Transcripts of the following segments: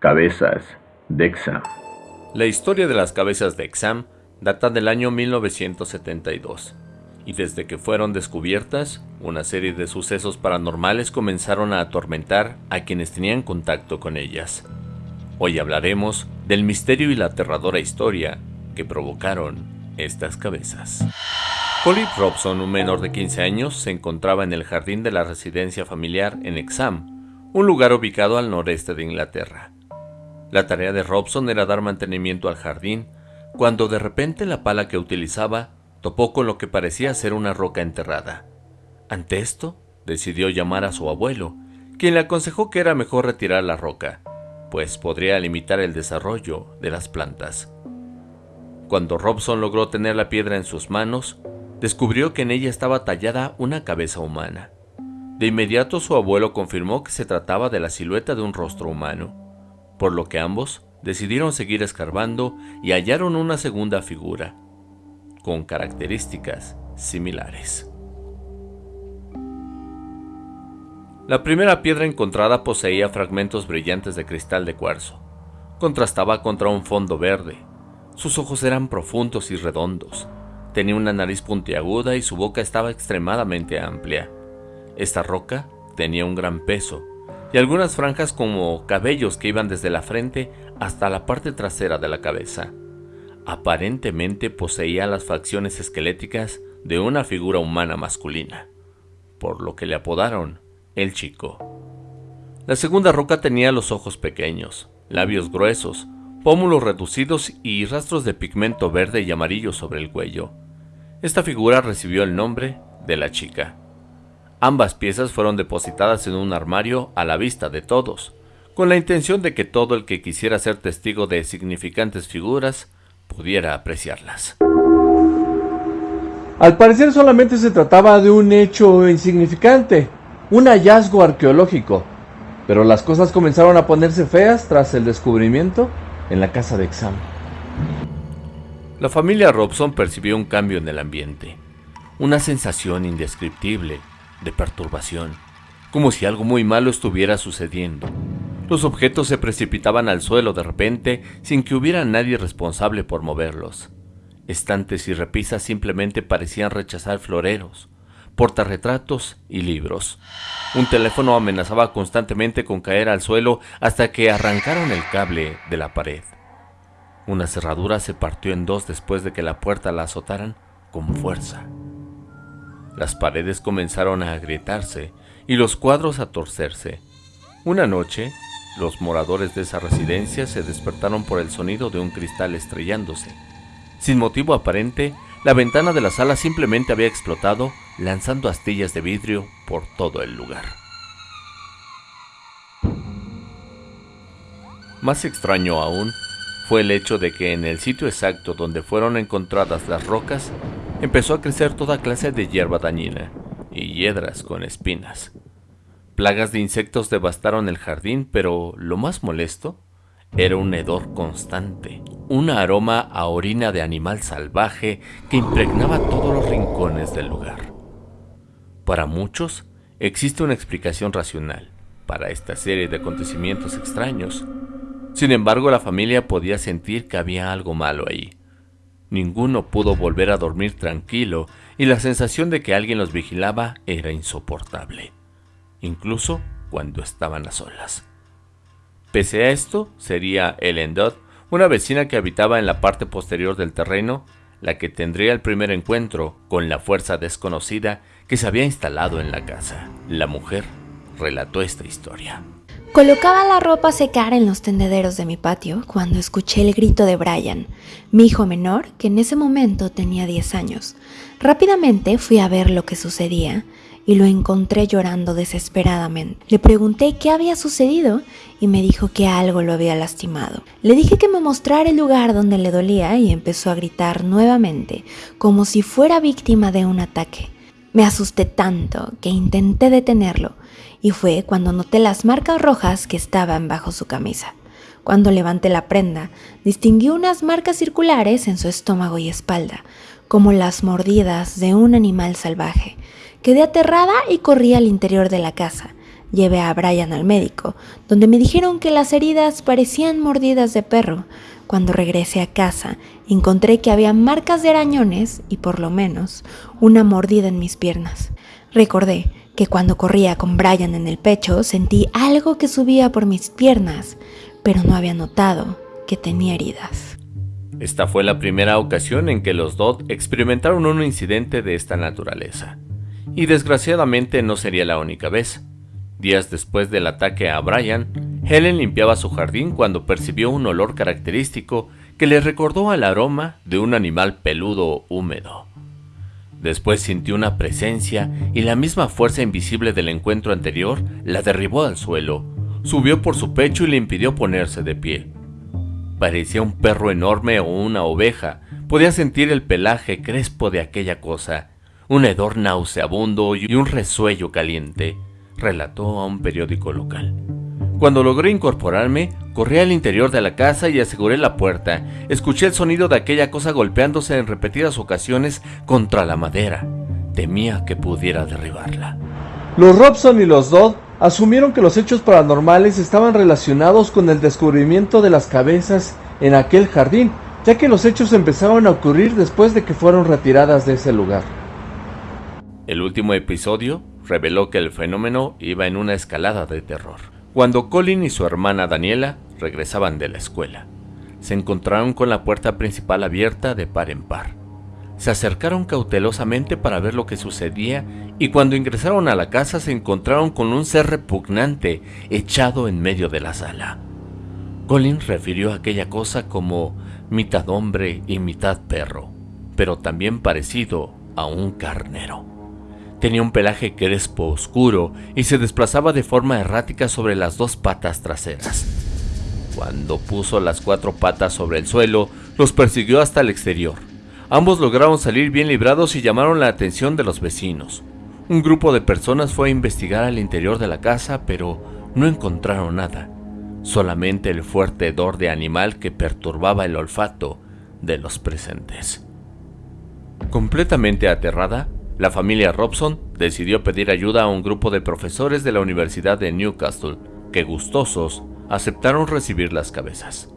Cabezas de Exam. La historia de las cabezas de Exam data del año 1972, y desde que fueron descubiertas, una serie de sucesos paranormales comenzaron a atormentar a quienes tenían contacto con ellas. Hoy hablaremos del misterio y la aterradora historia que provocaron estas cabezas. Colin Robson, un menor de 15 años, se encontraba en el jardín de la residencia familiar en Exam, un lugar ubicado al noreste de Inglaterra. La tarea de Robson era dar mantenimiento al jardín, cuando de repente la pala que utilizaba topó con lo que parecía ser una roca enterrada. Ante esto, decidió llamar a su abuelo, quien le aconsejó que era mejor retirar la roca, pues podría limitar el desarrollo de las plantas. Cuando Robson logró tener la piedra en sus manos, descubrió que en ella estaba tallada una cabeza humana. De inmediato su abuelo confirmó que se trataba de la silueta de un rostro humano por lo que ambos decidieron seguir escarbando y hallaron una segunda figura, con características similares. La primera piedra encontrada poseía fragmentos brillantes de cristal de cuarzo. Contrastaba contra un fondo verde. Sus ojos eran profundos y redondos. Tenía una nariz puntiaguda y su boca estaba extremadamente amplia. Esta roca tenía un gran peso y algunas franjas como cabellos que iban desde la frente hasta la parte trasera de la cabeza. Aparentemente poseía las facciones esqueléticas de una figura humana masculina, por lo que le apodaron el chico. La segunda roca tenía los ojos pequeños, labios gruesos, pómulos reducidos y rastros de pigmento verde y amarillo sobre el cuello. Esta figura recibió el nombre de la chica. Ambas piezas fueron depositadas en un armario a la vista de todos, con la intención de que todo el que quisiera ser testigo de significantes figuras pudiera apreciarlas. Al parecer solamente se trataba de un hecho insignificante, un hallazgo arqueológico, pero las cosas comenzaron a ponerse feas tras el descubrimiento en la casa de examen. La familia Robson percibió un cambio en el ambiente, una sensación indescriptible de perturbación, como si algo muy malo estuviera sucediendo. Los objetos se precipitaban al suelo de repente sin que hubiera nadie responsable por moverlos. Estantes y repisas simplemente parecían rechazar floreros, portarretratos y libros. Un teléfono amenazaba constantemente con caer al suelo hasta que arrancaron el cable de la pared. Una cerradura se partió en dos después de que la puerta la azotaran con fuerza. Las paredes comenzaron a agrietarse y los cuadros a torcerse. Una noche, los moradores de esa residencia se despertaron por el sonido de un cristal estrellándose. Sin motivo aparente, la ventana de la sala simplemente había explotado, lanzando astillas de vidrio por todo el lugar. Más extraño aún fue el hecho de que en el sitio exacto donde fueron encontradas las rocas empezó a crecer toda clase de hierba dañina y hiedras con espinas. Plagas de insectos devastaron el jardín, pero lo más molesto era un hedor constante, un aroma a orina de animal salvaje que impregnaba todos los rincones del lugar. Para muchos, existe una explicación racional para esta serie de acontecimientos extraños. Sin embargo, la familia podía sentir que había algo malo ahí, Ninguno pudo volver a dormir tranquilo y la sensación de que alguien los vigilaba era insoportable, incluso cuando estaban a solas. Pese a esto, sería Ellen Dodd, una vecina que habitaba en la parte posterior del terreno, la que tendría el primer encuentro con la fuerza desconocida que se había instalado en la casa. La mujer relató esta historia. Colocaba la ropa a secar en los tendederos de mi patio cuando escuché el grito de Brian, mi hijo menor, que en ese momento tenía 10 años. Rápidamente fui a ver lo que sucedía y lo encontré llorando desesperadamente. Le pregunté qué había sucedido y me dijo que algo lo había lastimado. Le dije que me mostrara el lugar donde le dolía y empezó a gritar nuevamente, como si fuera víctima de un ataque. Me asusté tanto que intenté detenerlo y fue cuando noté las marcas rojas que estaban bajo su camisa. Cuando levanté la prenda, distinguí unas marcas circulares en su estómago y espalda, como las mordidas de un animal salvaje. Quedé aterrada y corrí al interior de la casa. Llevé a Brian al médico, donde me dijeron que las heridas parecían mordidas de perro. Cuando regresé a casa, encontré que había marcas de arañones y por lo menos una mordida en mis piernas. Recordé que cuando corría con Brian en el pecho sentí algo que subía por mis piernas, pero no había notado que tenía heridas. Esta fue la primera ocasión en que los Dodd experimentaron un incidente de esta naturaleza. Y desgraciadamente no sería la única vez. Días después del ataque a Brian, Helen limpiaba su jardín cuando percibió un olor característico que le recordó al aroma de un animal peludo húmedo. Después sintió una presencia y la misma fuerza invisible del encuentro anterior la derribó al suelo, subió por su pecho y le impidió ponerse de pie. Parecía un perro enorme o una oveja, podía sentir el pelaje crespo de aquella cosa, un hedor nauseabundo y un resuello caliente, relató a un periódico local. Cuando logré incorporarme, corrí al interior de la casa y aseguré la puerta. Escuché el sonido de aquella cosa golpeándose en repetidas ocasiones contra la madera. Temía que pudiera derribarla. Los Robson y los Dodd asumieron que los hechos paranormales estaban relacionados con el descubrimiento de las cabezas en aquel jardín, ya que los hechos empezaron a ocurrir después de que fueron retiradas de ese lugar. El último episodio reveló que el fenómeno iba en una escalada de terror. Cuando Colin y su hermana Daniela regresaban de la escuela, se encontraron con la puerta principal abierta de par en par. Se acercaron cautelosamente para ver lo que sucedía y cuando ingresaron a la casa se encontraron con un ser repugnante echado en medio de la sala. Colin refirió aquella cosa como mitad hombre y mitad perro, pero también parecido a un carnero. Tenía un pelaje crespo oscuro y se desplazaba de forma errática sobre las dos patas traseras. Cuando puso las cuatro patas sobre el suelo, los persiguió hasta el exterior. Ambos lograron salir bien librados y llamaron la atención de los vecinos. Un grupo de personas fue a investigar al interior de la casa, pero no encontraron nada, solamente el fuerte hedor de animal que perturbaba el olfato de los presentes. Completamente aterrada, la familia Robson decidió pedir ayuda a un grupo de profesores de la Universidad de Newcastle, que gustosos aceptaron recibir las cabezas.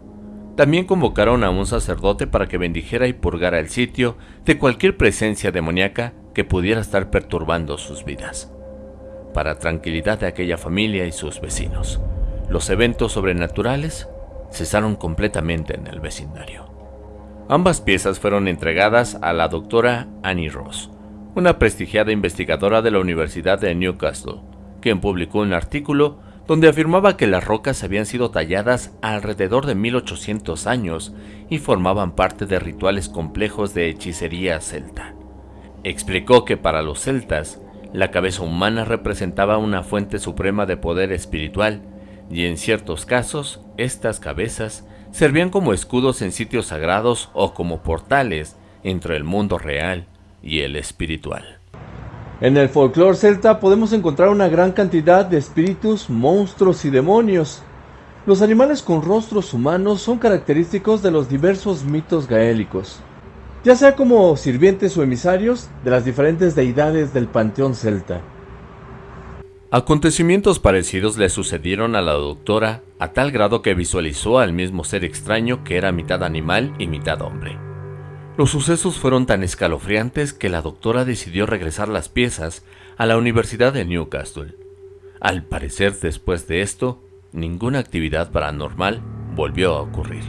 También convocaron a un sacerdote para que bendijera y purgara el sitio de cualquier presencia demoníaca que pudiera estar perturbando sus vidas. Para tranquilidad de aquella familia y sus vecinos, los eventos sobrenaturales cesaron completamente en el vecindario. Ambas piezas fueron entregadas a la doctora Annie Ross, una prestigiada investigadora de la Universidad de Newcastle, quien publicó un artículo donde afirmaba que las rocas habían sido talladas alrededor de 1800 años y formaban parte de rituales complejos de hechicería celta. Explicó que para los celtas, la cabeza humana representaba una fuente suprema de poder espiritual y en ciertos casos, estas cabezas servían como escudos en sitios sagrados o como portales entre el mundo real y el espiritual. En el folclore celta podemos encontrar una gran cantidad de espíritus, monstruos y demonios. Los animales con rostros humanos son característicos de los diversos mitos gaélicos, ya sea como sirvientes o emisarios de las diferentes deidades del panteón celta. Acontecimientos parecidos le sucedieron a la doctora a tal grado que visualizó al mismo ser extraño que era mitad animal y mitad hombre. Los sucesos fueron tan escalofriantes que la doctora decidió regresar las piezas a la Universidad de Newcastle. Al parecer, después de esto, ninguna actividad paranormal volvió a ocurrir.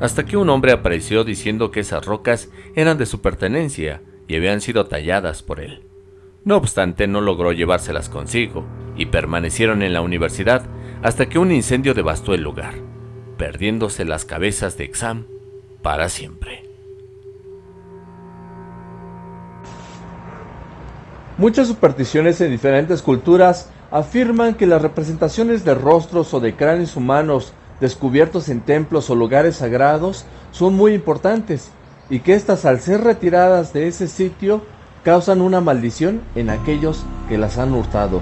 Hasta que un hombre apareció diciendo que esas rocas eran de su pertenencia y habían sido talladas por él. No obstante, no logró llevárselas consigo y permanecieron en la universidad hasta que un incendio devastó el lugar, perdiéndose las cabezas de Exam para siempre. Muchas supersticiones en diferentes culturas afirman que las representaciones de rostros o de cráneos humanos descubiertos en templos o lugares sagrados son muy importantes y que éstas al ser retiradas de ese sitio causan una maldición en aquellos que las han hurtado.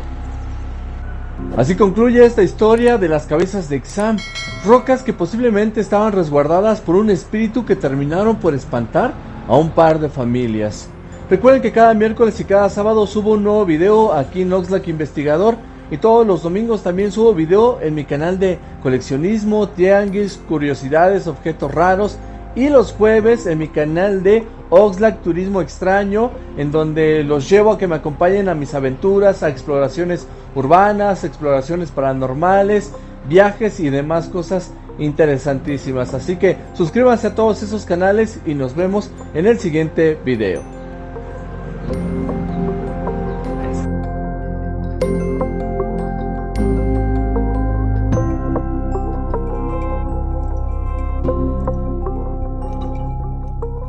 Así concluye esta historia de las cabezas de Exam, rocas que posiblemente estaban resguardadas por un espíritu que terminaron por espantar a un par de familias. Recuerden que cada miércoles y cada sábado subo un nuevo video aquí en Oxlack Investigador Y todos los domingos también subo video en mi canal de coleccionismo, tianguis, curiosidades, objetos raros. Y los jueves en mi canal de Oxlack Turismo Extraño, en donde los llevo a que me acompañen a mis aventuras, a exploraciones urbanas, exploraciones paranormales, viajes y demás cosas interesantísimas. Así que suscríbanse a todos esos canales y nos vemos en el siguiente video.